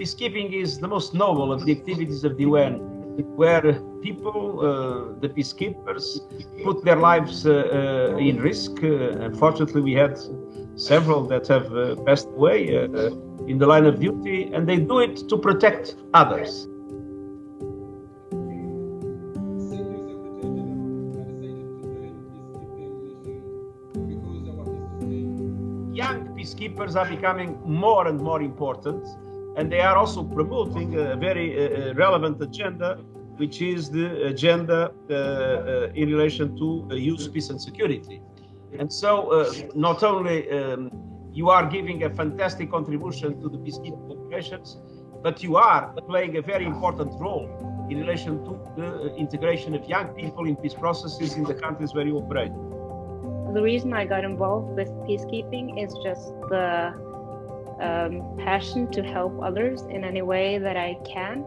peacekeeping is the most noble of the activities of the UN, where people, uh, the peacekeepers, put their lives uh, uh, in risk. Uh, unfortunately, we had several that have uh, passed away in the line of duty, and they do it to protect others. Young peacekeepers are becoming more and more important, and they are also promoting a very uh, relevant agenda, which is the agenda uh, uh, in relation to youth, peace, and security. And so, uh, not only um, you are giving a fantastic contribution to the peacekeeping operations, but you are playing a very important role in relation to the integration of young people in peace processes in the countries where you operate. The reason I got involved with peacekeeping is just the um, passion to help others in any way that I can.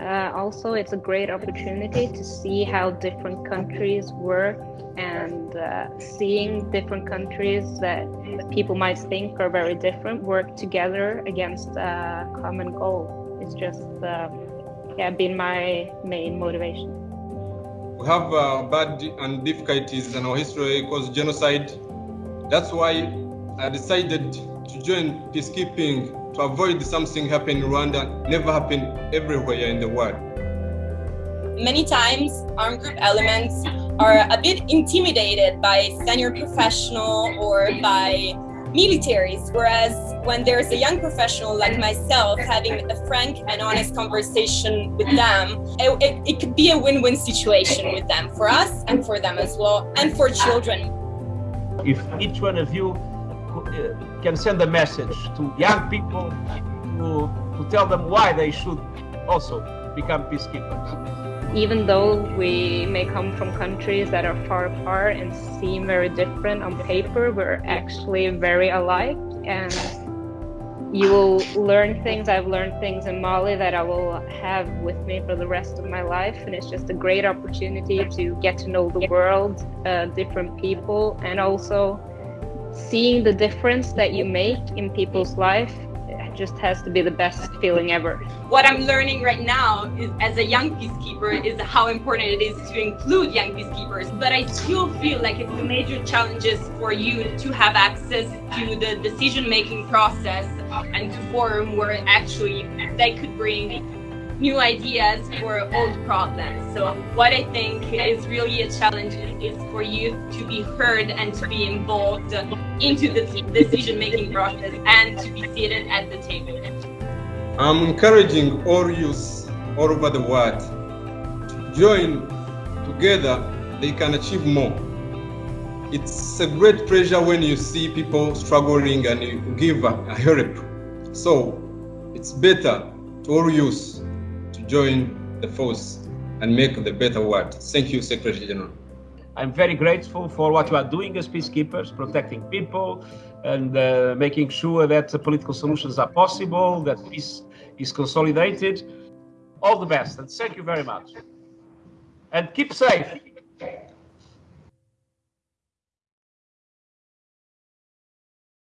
Uh, also, it's a great opportunity to see how different countries work and uh, seeing different countries that people might think are very different work together against a common goal. It's just uh, yeah, been my main motivation. We have uh, bad and difficulties in our history because genocide. That's why I decided to join peacekeeping to avoid something happening in Rwanda, never happen everywhere in the world. Many times, armed group elements are a bit intimidated by senior professional or by militaries, whereas when there's a young professional like myself having a frank and honest conversation with them, it, it, it could be a win-win situation with them, for us and for them as well, and for children. If each one of you can send a message to young people to, to tell them why they should also become peacekeepers even though we may come from countries that are far apart and seem very different on paper, we're actually very alike. And you will learn things. I've learned things in Mali that I will have with me for the rest of my life. And it's just a great opportunity to get to know the world, uh, different people, and also seeing the difference that you make in people's life just has to be the best feeling ever. What I'm learning right now is as a young peacekeeper is how important it is to include young peacekeepers. But I still feel like it's a major challenges for you to have access to the decision-making process and to forum where actually they could bring new ideas for old problems. So what I think is really a challenge is for youth to be heard and to be involved into the decision-making process and to be seated at the table. I'm encouraging all youth all over the world to join together, they can achieve more. It's a great pleasure when you see people struggling and you give a help. So it's better to all youth join the force and make the better world. Thank you, Secretary General. I'm very grateful for what you are doing as peacekeepers, protecting people and uh, making sure that political solutions are possible, that peace is consolidated. All the best and thank you very much. And keep safe.